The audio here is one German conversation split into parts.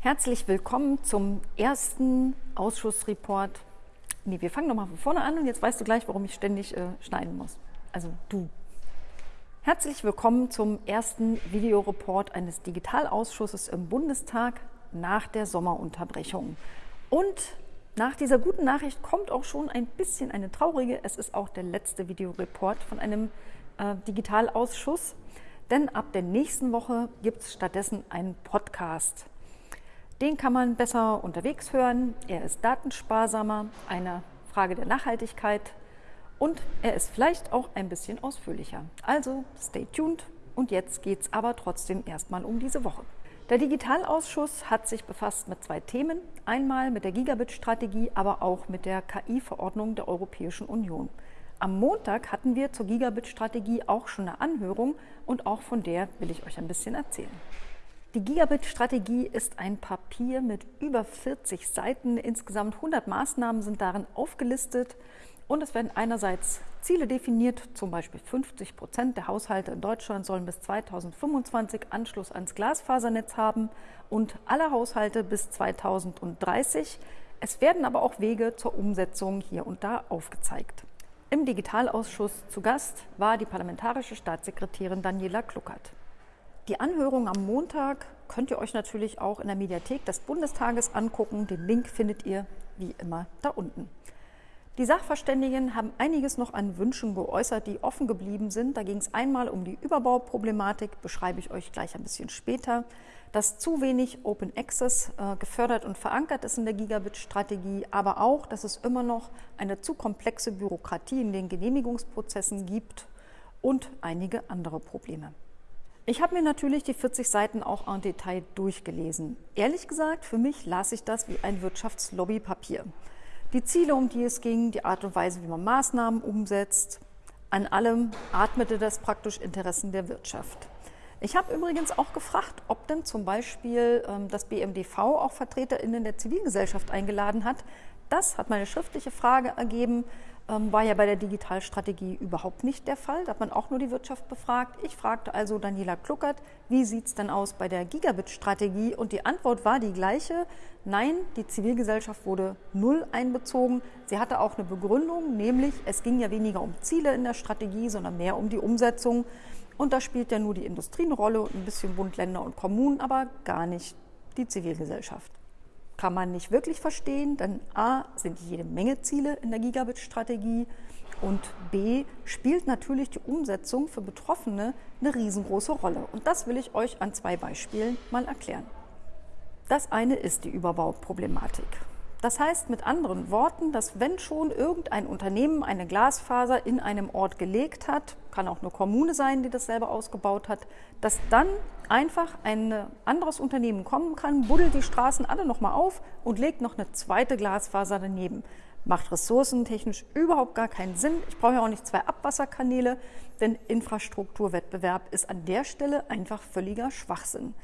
Herzlich willkommen zum ersten Ausschussreport. Nee, wir fangen nochmal von vorne an und jetzt weißt du gleich, warum ich ständig äh, schneiden muss. Also du. Herzlich willkommen zum ersten Videoreport eines Digitalausschusses im Bundestag nach der Sommerunterbrechung. Und nach dieser guten Nachricht kommt auch schon ein bisschen eine traurige. Es ist auch der letzte Videoreport von einem äh, Digitalausschuss, denn ab der nächsten Woche gibt es stattdessen einen Podcast. Den kann man besser unterwegs hören. Er ist datensparsamer, eine Frage der Nachhaltigkeit und er ist vielleicht auch ein bisschen ausführlicher. Also stay tuned und jetzt geht es aber trotzdem erstmal um diese Woche. Der Digitalausschuss hat sich befasst mit zwei Themen. Einmal mit der Gigabit-Strategie, aber auch mit der KI-Verordnung der Europäischen Union. Am Montag hatten wir zur Gigabit-Strategie auch schon eine Anhörung und auch von der will ich euch ein bisschen erzählen. Die Gigabit-Strategie ist ein Papier mit über 40 Seiten. Insgesamt 100 Maßnahmen sind darin aufgelistet. Und es werden einerseits Ziele definiert, zum Beispiel 50 Prozent der Haushalte in Deutschland sollen bis 2025 Anschluss ans Glasfasernetz haben und alle Haushalte bis 2030. Es werden aber auch Wege zur Umsetzung hier und da aufgezeigt. Im Digitalausschuss zu Gast war die parlamentarische Staatssekretärin Daniela Kluckert. Die Anhörung am Montag könnt ihr euch natürlich auch in der Mediathek des Bundestages angucken. Den Link findet ihr wie immer da unten. Die Sachverständigen haben einiges noch an Wünschen geäußert, die offen geblieben sind. Da ging es einmal um die Überbauproblematik, beschreibe ich euch gleich ein bisschen später, dass zu wenig Open Access äh, gefördert und verankert ist in der Gigabit-Strategie, aber auch, dass es immer noch eine zu komplexe Bürokratie in den Genehmigungsprozessen gibt und einige andere Probleme. Ich habe mir natürlich die 40 Seiten auch en Detail durchgelesen. Ehrlich gesagt, für mich las ich das wie ein Wirtschaftslobbypapier. Die Ziele, um die es ging, die Art und Weise, wie man Maßnahmen umsetzt, an allem atmete das praktisch Interessen der Wirtschaft. Ich habe übrigens auch gefragt, ob denn zum Beispiel ähm, das BMDV auch VertreterInnen der Zivilgesellschaft eingeladen hat. Das hat meine schriftliche Frage ergeben. Ähm, war ja bei der Digitalstrategie überhaupt nicht der Fall. Da hat man auch nur die Wirtschaft befragt. Ich fragte also Daniela Kluckert, wie sieht es denn aus bei der Gigabit-Strategie? Und die Antwort war die gleiche. Nein, die Zivilgesellschaft wurde null einbezogen. Sie hatte auch eine Begründung, nämlich es ging ja weniger um Ziele in der Strategie, sondern mehr um die Umsetzung. Und da spielt ja nur die Industrie eine Rolle und ein bisschen Bund, Länder und Kommunen, aber gar nicht die Zivilgesellschaft kann man nicht wirklich verstehen, denn A sind jede Menge Ziele in der Gigabit-Strategie und B spielt natürlich die Umsetzung für Betroffene eine riesengroße Rolle. Und das will ich euch an zwei Beispielen mal erklären. Das eine ist die Überbauproblematik. Das heißt mit anderen Worten, dass wenn schon irgendein Unternehmen eine Glasfaser in einem Ort gelegt hat, kann auch eine Kommune sein, die das selber ausgebaut hat, dass dann einfach ein anderes Unternehmen kommen kann, buddelt die Straßen alle nochmal auf und legt noch eine zweite Glasfaser daneben. Macht ressourcentechnisch überhaupt gar keinen Sinn. Ich brauche ja auch nicht zwei Abwasserkanäle, denn Infrastrukturwettbewerb ist an der Stelle einfach völliger Schwachsinn.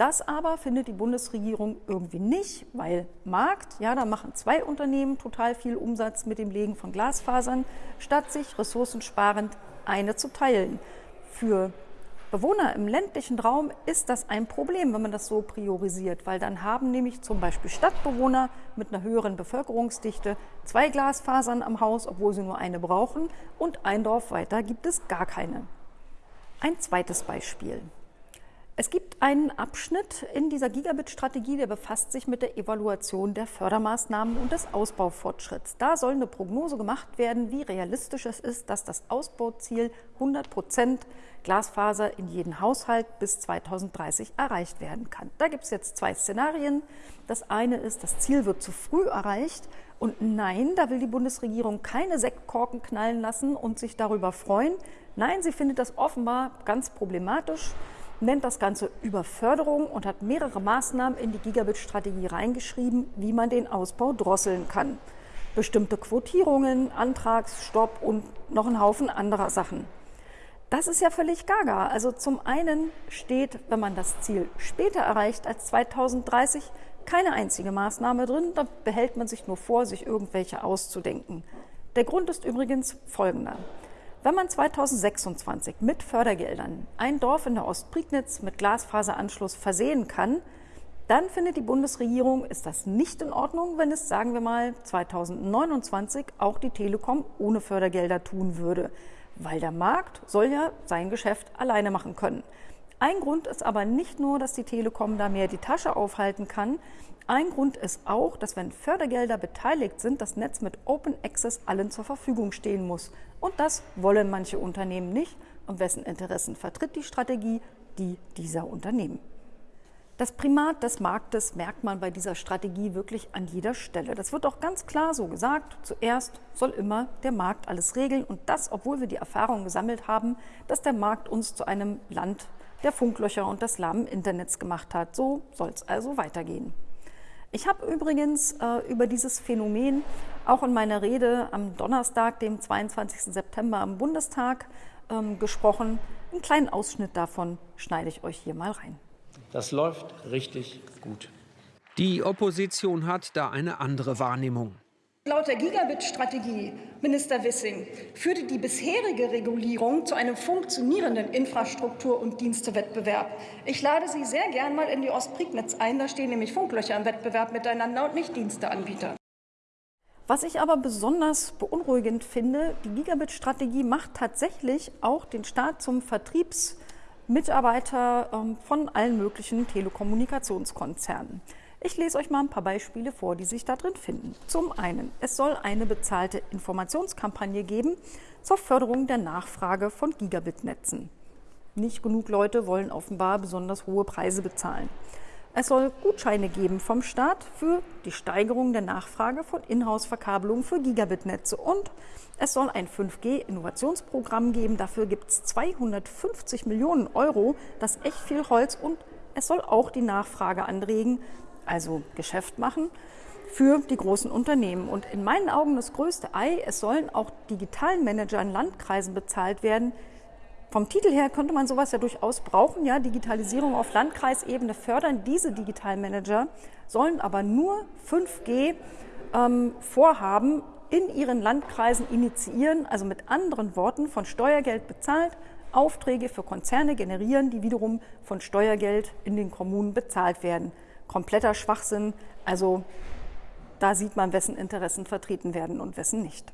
Das aber findet die Bundesregierung irgendwie nicht, weil Markt, ja, da machen zwei Unternehmen total viel Umsatz mit dem Legen von Glasfasern, statt sich ressourcensparend eine zu teilen. Für Bewohner im ländlichen Raum ist das ein Problem, wenn man das so priorisiert, weil dann haben nämlich zum Beispiel Stadtbewohner mit einer höheren Bevölkerungsdichte zwei Glasfasern am Haus, obwohl sie nur eine brauchen, und ein Dorf weiter gibt es gar keine. Ein zweites Beispiel. Es gibt einen Abschnitt in dieser Gigabit-Strategie, der befasst sich mit der Evaluation der Fördermaßnahmen und des Ausbaufortschritts. Da soll eine Prognose gemacht werden, wie realistisch es ist, dass das Ausbauziel 100 Prozent Glasfaser in jeden Haushalt bis 2030 erreicht werden kann. Da gibt es jetzt zwei Szenarien. Das eine ist, das Ziel wird zu früh erreicht. Und nein, da will die Bundesregierung keine Sektkorken knallen lassen und sich darüber freuen. Nein, sie findet das offenbar ganz problematisch nennt das Ganze Überförderung und hat mehrere Maßnahmen in die Gigabit-Strategie reingeschrieben, wie man den Ausbau drosseln kann. Bestimmte Quotierungen, Antragsstopp und noch ein Haufen anderer Sachen. Das ist ja völlig gaga. Also zum einen steht, wenn man das Ziel später erreicht als 2030, keine einzige Maßnahme drin. Da behält man sich nur vor, sich irgendwelche auszudenken. Der Grund ist übrigens folgender. Wenn man 2026 mit Fördergeldern ein Dorf in der Ostprignitz mit Glasfaseranschluss versehen kann, dann findet die Bundesregierung, ist das nicht in Ordnung, wenn es, sagen wir mal, 2029 auch die Telekom ohne Fördergelder tun würde. Weil der Markt soll ja sein Geschäft alleine machen können. Ein Grund ist aber nicht nur, dass die Telekom da mehr die Tasche aufhalten kann. Ein Grund ist auch, dass wenn Fördergelder beteiligt sind, das Netz mit Open Access allen zur Verfügung stehen muss. Und das wollen manche Unternehmen nicht. Und wessen Interessen vertritt die Strategie? Die dieser Unternehmen. Das Primat des Marktes merkt man bei dieser Strategie wirklich an jeder Stelle. Das wird auch ganz klar so gesagt. Zuerst soll immer der Markt alles regeln und das, obwohl wir die Erfahrung gesammelt haben, dass der Markt uns zu einem Land der Funklöcher und des lahmen Internets gemacht hat. So soll es also weitergehen. Ich habe übrigens äh, über dieses Phänomen auch in meiner Rede am Donnerstag, dem 22. September im Bundestag ähm, gesprochen. Einen kleinen Ausschnitt davon schneide ich euch hier mal rein. Das läuft richtig gut. Die Opposition hat da eine andere Wahrnehmung. Laut der Gigabit-Strategie, Minister Wissing, führte die bisherige Regulierung zu einem funktionierenden Infrastruktur- und Dienstewettbewerb. Ich lade Sie sehr gern mal in die Ostprignitz ein. Da stehen nämlich Funklöcher im Wettbewerb miteinander und nicht Diensteanbieter. Was ich aber besonders beunruhigend finde, die Gigabit-Strategie macht tatsächlich auch den Staat zum Vertriebs- Mitarbeiter ähm, von allen möglichen Telekommunikationskonzernen. Ich lese euch mal ein paar Beispiele vor, die sich da drin finden. Zum einen, es soll eine bezahlte Informationskampagne geben zur Förderung der Nachfrage von Gigabit-Netzen. Nicht genug Leute wollen offenbar besonders hohe Preise bezahlen. Es soll Gutscheine geben vom Staat für die Steigerung der Nachfrage von Inhouse-Verkabelungen für Gigabit-Netze und es soll ein 5G-Innovationsprogramm geben. Dafür gibt es 250 Millionen Euro. Das ist echt viel Holz und es soll auch die Nachfrage anregen, also Geschäft machen für die großen Unternehmen. Und in meinen Augen das größte Ei, es sollen auch digitalen Manager in Landkreisen bezahlt werden, vom Titel her könnte man sowas ja durchaus brauchen. Ja, Digitalisierung auf Landkreisebene fördern diese Digitalmanager, sollen aber nur 5G-Vorhaben ähm, in ihren Landkreisen initiieren, also mit anderen Worten von Steuergeld bezahlt, Aufträge für Konzerne generieren, die wiederum von Steuergeld in den Kommunen bezahlt werden. Kompletter Schwachsinn, also da sieht man, wessen Interessen vertreten werden und wessen nicht.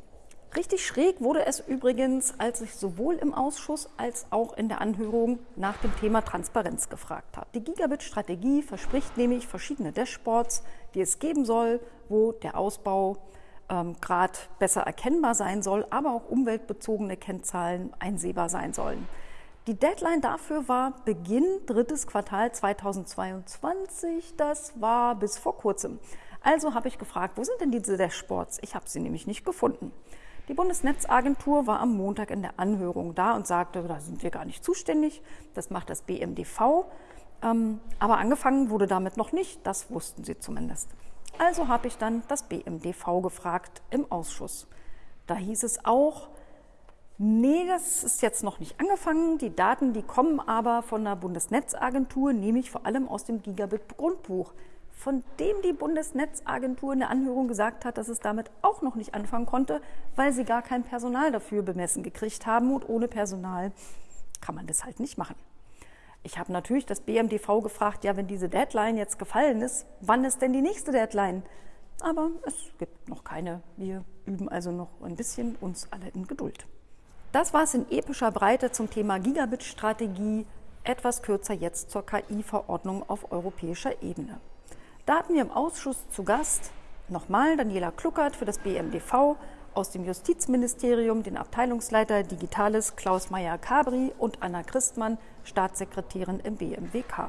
Richtig schräg wurde es übrigens, als ich sowohl im Ausschuss als auch in der Anhörung nach dem Thema Transparenz gefragt habe. Die Gigabit-Strategie verspricht nämlich verschiedene Dashboards, die es geben soll, wo der Ausbau ähm, Grad besser erkennbar sein soll, aber auch umweltbezogene Kennzahlen einsehbar sein sollen. Die Deadline dafür war Beginn drittes Quartal 2022. Das war bis vor kurzem. Also habe ich gefragt, wo sind denn diese Dashboards? Ich habe sie nämlich nicht gefunden. Die Bundesnetzagentur war am Montag in der Anhörung da und sagte, da sind wir gar nicht zuständig, das macht das BMDV. Ähm, aber angefangen wurde damit noch nicht, das wussten sie zumindest. Also habe ich dann das BMDV gefragt im Ausschuss. Da hieß es auch, nee, das ist jetzt noch nicht angefangen. Die Daten, die kommen aber von der Bundesnetzagentur, nämlich vor allem aus dem Gigabit-Grundbuch von dem die Bundesnetzagentur in der Anhörung gesagt hat, dass es damit auch noch nicht anfangen konnte, weil sie gar kein Personal dafür bemessen gekriegt haben und ohne Personal kann man das halt nicht machen. Ich habe natürlich das BMDV gefragt, ja, wenn diese Deadline jetzt gefallen ist, wann ist denn die nächste Deadline? Aber es gibt noch keine. Wir üben also noch ein bisschen uns alle in Geduld. Das war es in epischer Breite zum Thema Gigabit-Strategie. Etwas kürzer jetzt zur KI-Verordnung auf europäischer Ebene. Da hatten wir im Ausschuss zu Gast nochmal Daniela Kluckert für das BMDV, aus dem Justizministerium den Abteilungsleiter Digitales Klaus Meyer-Kabri und Anna Christmann, Staatssekretärin im BMWK.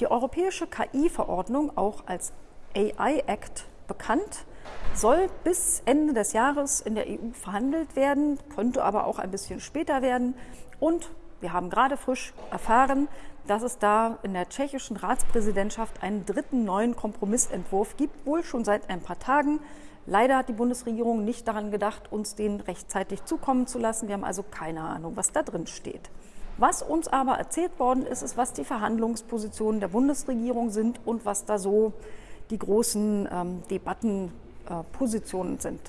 Die europäische KI-Verordnung, auch als AI Act bekannt, soll bis Ende des Jahres in der EU verhandelt werden, könnte aber auch ein bisschen später werden. Und wir haben gerade frisch erfahren, dass es da in der tschechischen Ratspräsidentschaft einen dritten neuen Kompromissentwurf gibt, wohl schon seit ein paar Tagen. Leider hat die Bundesregierung nicht daran gedacht, uns den rechtzeitig zukommen zu lassen. Wir haben also keine Ahnung, was da drin steht. Was uns aber erzählt worden ist, ist, was die Verhandlungspositionen der Bundesregierung sind und was da so die großen ähm, Debattenpositionen äh, sind.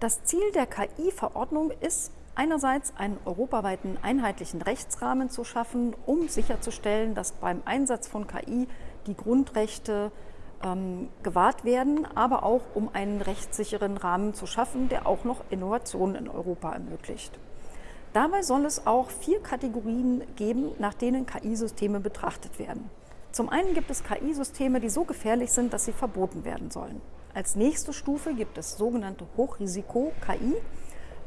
Das Ziel der KI-Verordnung ist einerseits einen europaweiten einheitlichen Rechtsrahmen zu schaffen, um sicherzustellen, dass beim Einsatz von KI die Grundrechte ähm, gewahrt werden, aber auch um einen rechtssicheren Rahmen zu schaffen, der auch noch Innovationen in Europa ermöglicht. Dabei soll es auch vier Kategorien geben, nach denen KI-Systeme betrachtet werden. Zum einen gibt es KI-Systeme, die so gefährlich sind, dass sie verboten werden sollen. Als nächste Stufe gibt es sogenannte Hochrisiko-KI.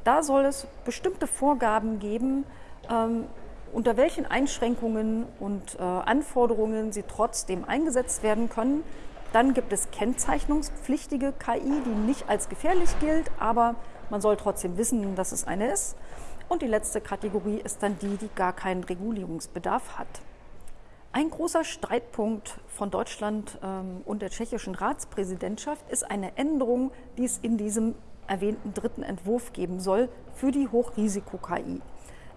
Da soll es bestimmte Vorgaben geben, ähm, unter welchen Einschränkungen und äh, Anforderungen sie trotzdem eingesetzt werden können. Dann gibt es kennzeichnungspflichtige KI, die nicht als gefährlich gilt, aber man soll trotzdem wissen, dass es eine ist. Und die letzte Kategorie ist dann die, die gar keinen Regulierungsbedarf hat. Ein großer Streitpunkt von Deutschland ähm, und der tschechischen Ratspräsidentschaft ist eine Änderung, die es in diesem erwähnten dritten Entwurf geben soll für die Hochrisiko-KI.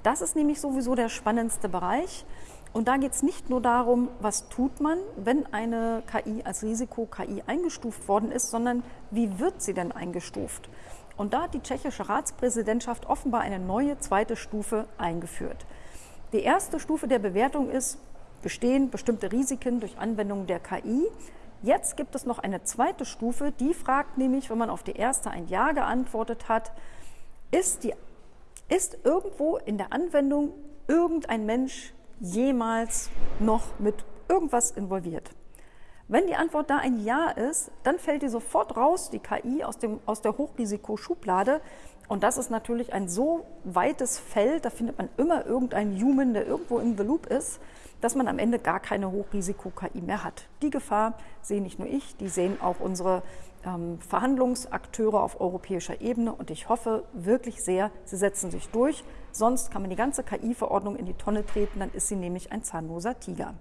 Das ist nämlich sowieso der spannendste Bereich. Und da geht es nicht nur darum, was tut man, wenn eine KI als Risiko-KI eingestuft worden ist, sondern wie wird sie denn eingestuft? Und da hat die tschechische Ratspräsidentschaft offenbar eine neue zweite Stufe eingeführt. Die erste Stufe der Bewertung ist, bestehen bestimmte Risiken durch Anwendung der KI. Jetzt gibt es noch eine zweite Stufe, die fragt nämlich, wenn man auf die erste ein Ja geantwortet hat, ist, die, ist irgendwo in der Anwendung irgendein Mensch jemals noch mit irgendwas involviert? Wenn die Antwort da ein Ja ist, dann fällt die sofort raus, die KI aus, dem, aus der Hochrisikoschublade. Und das ist natürlich ein so weites Feld, da findet man immer irgendeinen Human, der irgendwo im the Loop ist, dass man am Ende gar keine Hochrisiko-KI mehr hat. Die Gefahr sehe nicht nur ich, die sehen auch unsere ähm, Verhandlungsakteure auf europäischer Ebene. Und ich hoffe wirklich sehr, sie setzen sich durch. Sonst kann man die ganze KI-Verordnung in die Tonne treten, dann ist sie nämlich ein zahnloser Tiger.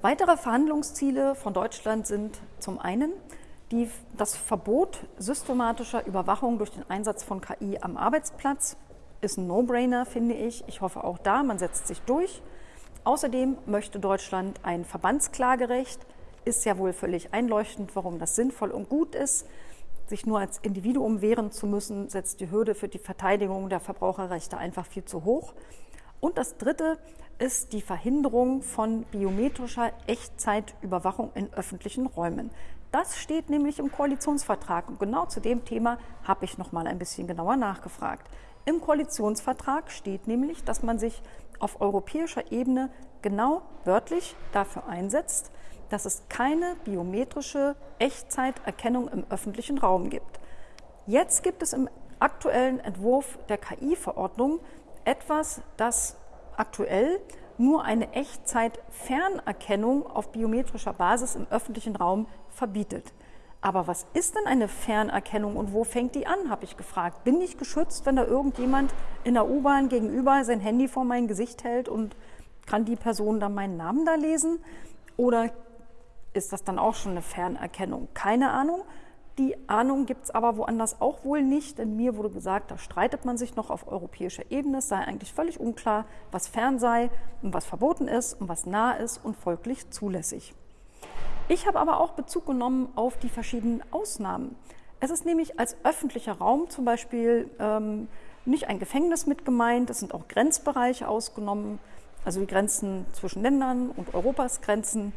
Weitere Verhandlungsziele von Deutschland sind zum einen die, das Verbot systematischer Überwachung durch den Einsatz von KI am Arbeitsplatz. Ist ein No-Brainer, finde ich. Ich hoffe auch da, man setzt sich durch. Außerdem möchte Deutschland ein Verbandsklagerecht. Ist ja wohl völlig einleuchtend, warum das sinnvoll und gut ist. Sich nur als Individuum wehren zu müssen, setzt die Hürde für die Verteidigung der Verbraucherrechte einfach viel zu hoch. Und das Dritte ist die Verhinderung von biometrischer Echtzeitüberwachung in öffentlichen Räumen. Das steht nämlich im Koalitionsvertrag und genau zu dem Thema habe ich noch mal ein bisschen genauer nachgefragt. Im Koalitionsvertrag steht nämlich, dass man sich auf europäischer Ebene genau wörtlich dafür einsetzt, dass es keine biometrische Echtzeiterkennung im öffentlichen Raum gibt. Jetzt gibt es im aktuellen Entwurf der KI-Verordnung etwas, das aktuell nur eine Echtzeit-Fernerkennung auf biometrischer Basis im öffentlichen Raum verbietet. Aber was ist denn eine Fernerkennung und wo fängt die an, habe ich gefragt. Bin ich geschützt, wenn da irgendjemand in der U-Bahn gegenüber sein Handy vor mein Gesicht hält und kann die Person dann meinen Namen da lesen? Oder ist das dann auch schon eine Fernerkennung? Keine Ahnung. Die Ahnung gibt es aber woanders auch wohl nicht, denn mir wurde gesagt, da streitet man sich noch auf europäischer Ebene. Es sei eigentlich völlig unklar, was fern sei und was verboten ist und was nah ist und folglich zulässig. Ich habe aber auch Bezug genommen auf die verschiedenen Ausnahmen. Es ist nämlich als öffentlicher Raum zum Beispiel ähm, nicht ein Gefängnis mit gemeint, es sind auch Grenzbereiche ausgenommen, also die Grenzen zwischen Ländern und Europas Grenzen.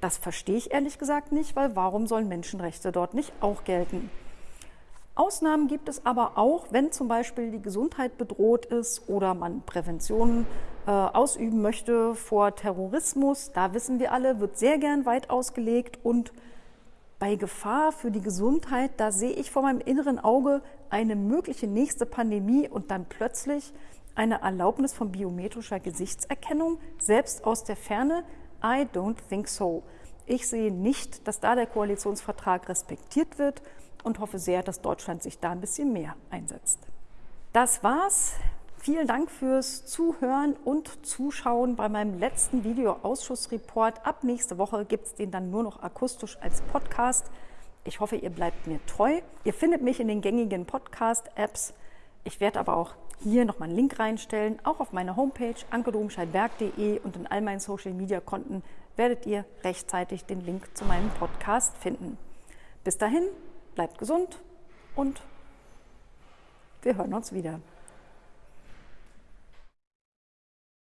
Das verstehe ich ehrlich gesagt nicht, weil warum sollen Menschenrechte dort nicht auch gelten? Ausnahmen gibt es aber auch, wenn zum Beispiel die Gesundheit bedroht ist oder man Prävention äh, ausüben möchte vor Terrorismus. Da wissen wir alle, wird sehr gern weit ausgelegt und bei Gefahr für die Gesundheit, da sehe ich vor meinem inneren Auge eine mögliche nächste Pandemie und dann plötzlich eine Erlaubnis von biometrischer Gesichtserkennung, selbst aus der Ferne. I don't think so. Ich sehe nicht, dass da der Koalitionsvertrag respektiert wird und hoffe sehr, dass Deutschland sich da ein bisschen mehr einsetzt. Das war's. Vielen Dank fürs Zuhören und Zuschauen bei meinem letzten Video-Ausschussreport. Ab nächste Woche gibt es den dann nur noch akustisch als Podcast. Ich hoffe, ihr bleibt mir treu. Ihr findet mich in den gängigen Podcast-Apps. Ich werde aber auch hier nochmal einen Link reinstellen, auch auf meiner Homepage ankedomscheit-berg.de und in all meinen Social-Media-Konten werdet ihr rechtzeitig den Link zu meinem Podcast finden. Bis dahin, bleibt gesund und wir hören uns wieder.